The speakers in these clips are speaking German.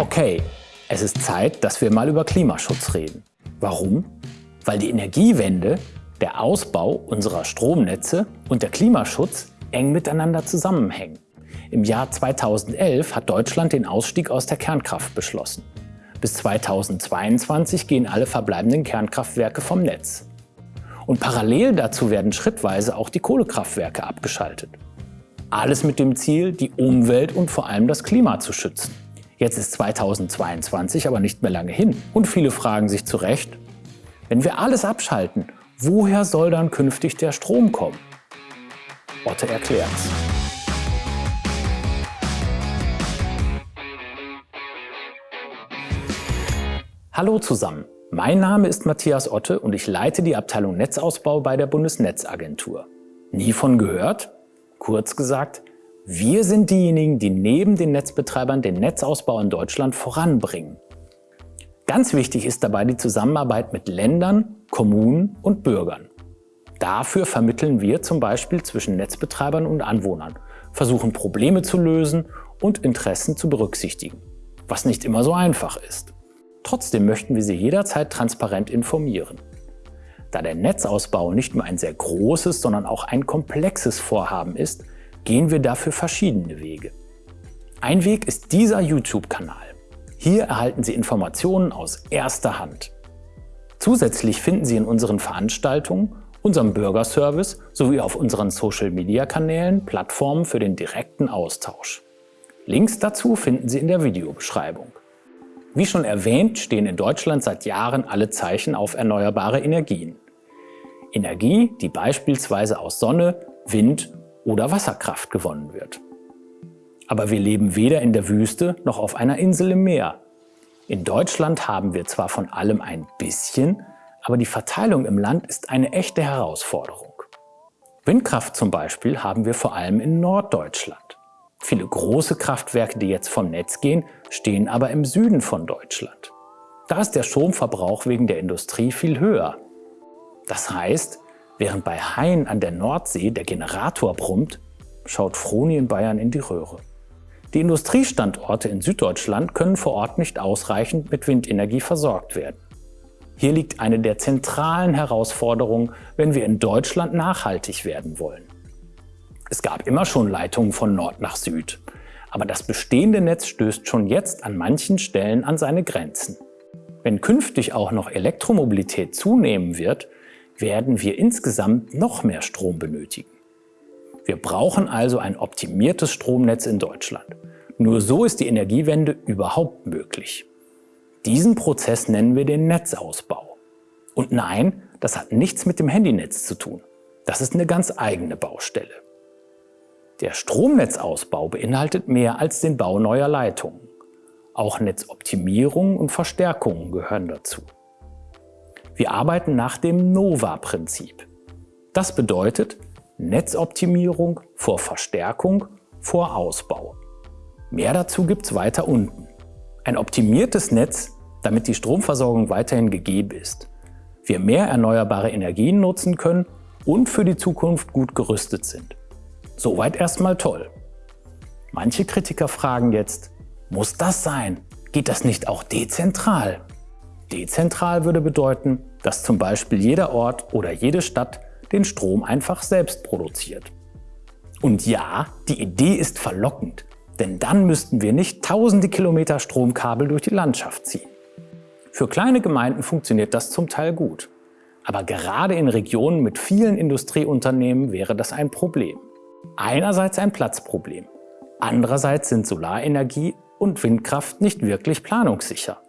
Okay, es ist Zeit, dass wir mal über Klimaschutz reden. Warum? Weil die Energiewende, der Ausbau unserer Stromnetze und der Klimaschutz eng miteinander zusammenhängen. Im Jahr 2011 hat Deutschland den Ausstieg aus der Kernkraft beschlossen. Bis 2022 gehen alle verbleibenden Kernkraftwerke vom Netz. Und parallel dazu werden schrittweise auch die Kohlekraftwerke abgeschaltet. Alles mit dem Ziel, die Umwelt und vor allem das Klima zu schützen. Jetzt ist 2022 aber nicht mehr lange hin und viele fragen sich zu Recht, wenn wir alles abschalten, woher soll dann künftig der Strom kommen? Otte erklärt's. Hallo zusammen, mein Name ist Matthias Otte und ich leite die Abteilung Netzausbau bei der Bundesnetzagentur. Nie von gehört? Kurz gesagt, wir sind diejenigen, die neben den Netzbetreibern den Netzausbau in Deutschland voranbringen. Ganz wichtig ist dabei die Zusammenarbeit mit Ländern, Kommunen und Bürgern. Dafür vermitteln wir zum Beispiel zwischen Netzbetreibern und Anwohnern, versuchen Probleme zu lösen und Interessen zu berücksichtigen, was nicht immer so einfach ist. Trotzdem möchten wir Sie jederzeit transparent informieren. Da der Netzausbau nicht nur ein sehr großes, sondern auch ein komplexes Vorhaben ist, gehen wir dafür verschiedene Wege. Ein Weg ist dieser YouTube-Kanal. Hier erhalten Sie Informationen aus erster Hand. Zusätzlich finden Sie in unseren Veranstaltungen, unserem Bürgerservice sowie auf unseren Social-Media-Kanälen Plattformen für den direkten Austausch. Links dazu finden Sie in der Videobeschreibung. Wie schon erwähnt, stehen in Deutschland seit Jahren alle Zeichen auf erneuerbare Energien. Energie, die beispielsweise aus Sonne, Wind oder Wasserkraft gewonnen wird. Aber wir leben weder in der Wüste noch auf einer Insel im Meer. In Deutschland haben wir zwar von allem ein bisschen, aber die Verteilung im Land ist eine echte Herausforderung. Windkraft zum Beispiel haben wir vor allem in Norddeutschland. Viele große Kraftwerke, die jetzt vom Netz gehen, stehen aber im Süden von Deutschland. Da ist der Stromverbrauch wegen der Industrie viel höher. Das heißt, während bei Hain an der Nordsee der Generator brummt, schaut Froni in Bayern in die Röhre. Die Industriestandorte in Süddeutschland können vor Ort nicht ausreichend mit Windenergie versorgt werden. Hier liegt eine der zentralen Herausforderungen, wenn wir in Deutschland nachhaltig werden wollen. Es gab immer schon Leitungen von Nord nach Süd. Aber das bestehende Netz stößt schon jetzt an manchen Stellen an seine Grenzen. Wenn künftig auch noch Elektromobilität zunehmen wird, werden wir insgesamt noch mehr Strom benötigen. Wir brauchen also ein optimiertes Stromnetz in Deutschland. Nur so ist die Energiewende überhaupt möglich. Diesen Prozess nennen wir den Netzausbau. Und nein, das hat nichts mit dem Handynetz zu tun. Das ist eine ganz eigene Baustelle. Der Stromnetzausbau beinhaltet mehr als den Bau neuer Leitungen. Auch Netzoptimierung und Verstärkungen gehören dazu. Wir arbeiten nach dem NOVA-Prinzip. Das bedeutet Netzoptimierung vor Verstärkung vor Ausbau. Mehr dazu gibt es weiter unten. Ein optimiertes Netz, damit die Stromversorgung weiterhin gegeben ist. Wir mehr erneuerbare Energien nutzen können und für die Zukunft gut gerüstet sind. Soweit erstmal toll. Manche Kritiker fragen jetzt, muss das sein? Geht das nicht auch dezentral? Dezentral würde bedeuten, dass zum Beispiel jeder Ort oder jede Stadt den Strom einfach selbst produziert. Und ja, die Idee ist verlockend, denn dann müssten wir nicht tausende Kilometer Stromkabel durch die Landschaft ziehen. Für kleine Gemeinden funktioniert das zum Teil gut. Aber gerade in Regionen mit vielen Industrieunternehmen wäre das ein Problem. Einerseits ein Platzproblem, andererseits sind Solarenergie und Windkraft nicht wirklich planungssicher,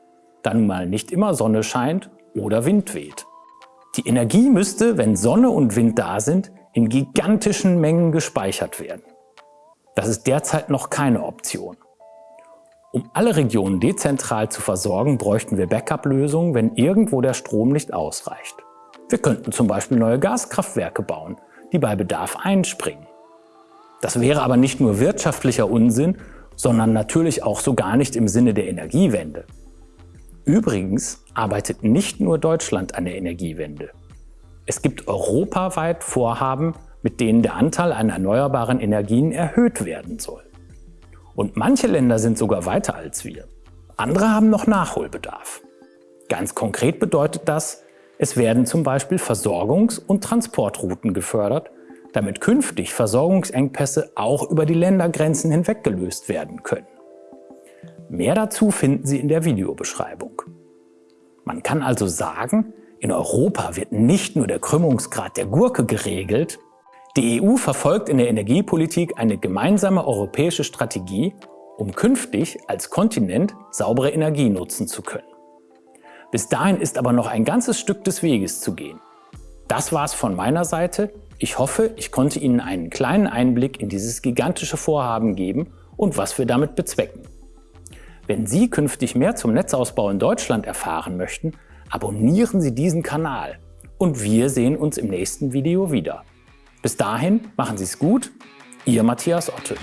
da nun mal nicht immer Sonne scheint oder Wind weht. Die Energie müsste, wenn Sonne und Wind da sind, in gigantischen Mengen gespeichert werden. Das ist derzeit noch keine Option. Um alle Regionen dezentral zu versorgen, bräuchten wir Backup-Lösungen, wenn irgendwo der Strom nicht ausreicht. Wir könnten zum Beispiel neue Gaskraftwerke bauen, die bei Bedarf einspringen. Das wäre aber nicht nur wirtschaftlicher Unsinn, sondern natürlich auch so gar nicht im Sinne der Energiewende. Übrigens arbeitet nicht nur Deutschland an der Energiewende. Es gibt europaweit Vorhaben, mit denen der Anteil an erneuerbaren Energien erhöht werden soll. Und manche Länder sind sogar weiter als wir. Andere haben noch Nachholbedarf. Ganz konkret bedeutet das, es werden zum Beispiel Versorgungs- und Transportrouten gefördert, damit künftig Versorgungsengpässe auch über die Ländergrenzen hinweg gelöst werden können. Mehr dazu finden Sie in der Videobeschreibung. Man kann also sagen, in Europa wird nicht nur der Krümmungsgrad der Gurke geregelt, die EU verfolgt in der Energiepolitik eine gemeinsame europäische Strategie, um künftig als Kontinent saubere Energie nutzen zu können. Bis dahin ist aber noch ein ganzes Stück des Weges zu gehen. Das war's von meiner Seite. Ich hoffe, ich konnte Ihnen einen kleinen Einblick in dieses gigantische Vorhaben geben und was wir damit bezwecken. Wenn Sie künftig mehr zum Netzausbau in Deutschland erfahren möchten, abonnieren Sie diesen Kanal und wir sehen uns im nächsten Video wieder. Bis dahin machen Sie es gut, Ihr Matthias Otte.